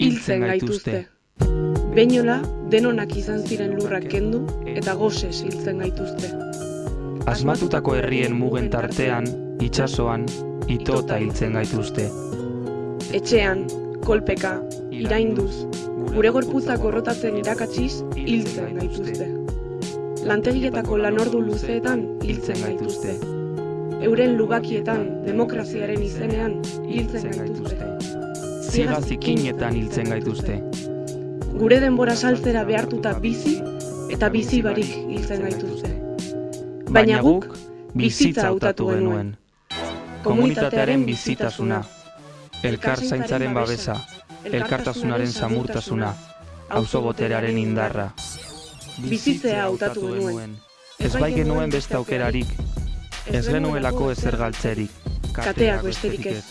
hiltzen gaituzte. Beinola, denonak izan ziren lurrak kendu eta gozes hiltzen gaituzte. Asmatutako herrien mugen tartean, itsasoan, itota hiltzen gaituzte. Etxean, kolpeka, irainduz, gure gorputzak gorrotatzen irakatsiz hiltzen gaituzte. Lantegietako lanordu luzeetan hiltzen gaituzte. Euren lugakietan demokraziaren izenean hiltzen gaituzte. Ziga zikinetan hiltzen gaituzte. Gure denbora saltzera behartuta bizi eta bizi barik hiltzen gaituzte. Baina guk bizitza hautatu genuen. Komunitatearen bizitasuna, elkar zaintzaren babesa, elkartasunaren samurtasuna, auzo boterearen indarra. Bizitzea hautatu genuen. Ez bai genuen beste aukerarik, ez genuelako ezer galtzerik. kateak besterik ez.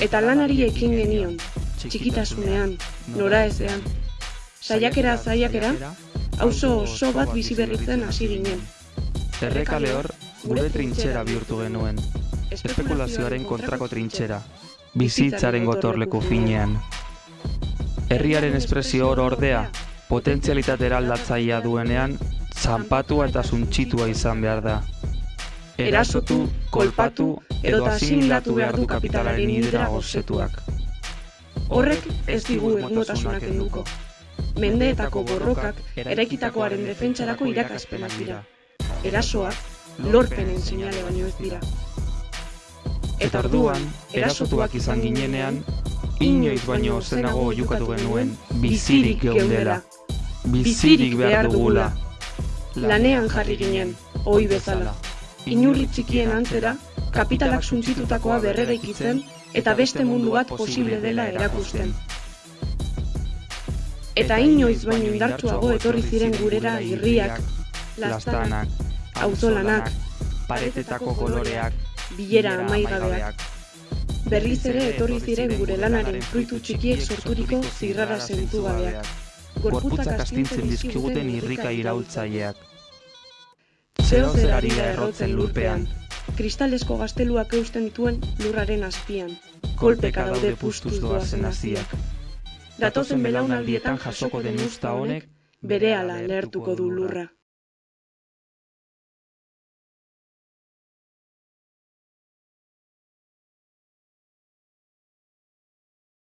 Eta lanari ekin genion, txikitasunean, nora ezean. Saiakera zaiakera, auzo oso bat bizi berritzen hasi ginen. Errekale hor, gure trintxera bihurtu genuen. Espekulazioaren kontrako trintxera, bizitzaren gotorleku finean. Herriaren espresio hor ordea, potentzialitate eraldatzaia duenean, zanpatua eta suntxitua izan behar da. Erasotu, kolpatu edo asimilatu behar du kapitalaren hidra gozetuak. Horrek ez digu egunotasunak enduko. Mendeetako borrokak eraikitakoaren defentsarako irakaspenak dira. Erasoak lorpenen seinale baino ez dira. Eta orduan, erasotuak izan ginenean, inoiz baino zenago jukatu genuen bizirik geundela. Bizirik behar dugula. Lanean jarri ginen, ohi bezala. Inurri txikien antzera, kapitalak suntzitutakoa berreraikitzen eta beste mundu bat posible dela erakusten. Eta inoiz baino indartsuago etorri ziren gurera irriak, Lastanak, auzolanak, paretetako koloreak, bilera amaigabeak. Berriz ere etorri ziren gure lanaren fruitu txikiek sorturiko zirrara zentu gabeak. gorputzak astintzen dizkiguten irrika iraultzaileak. Zeo zerari da errotzen lurpean. Kristalesko gazteluak eusten dituen lurraren azpian. Kolpeka daude pustuz doazen haziak. Datozen belaunaldietan jasoko den usta honek, berehala lehertuko du lurra.